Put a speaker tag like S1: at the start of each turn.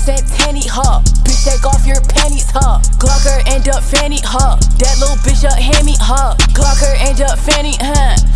S1: said penny, huh? Bitch, take off your panties, huh? Glocker end up fanny, huh? That little bitch up hand me, huh?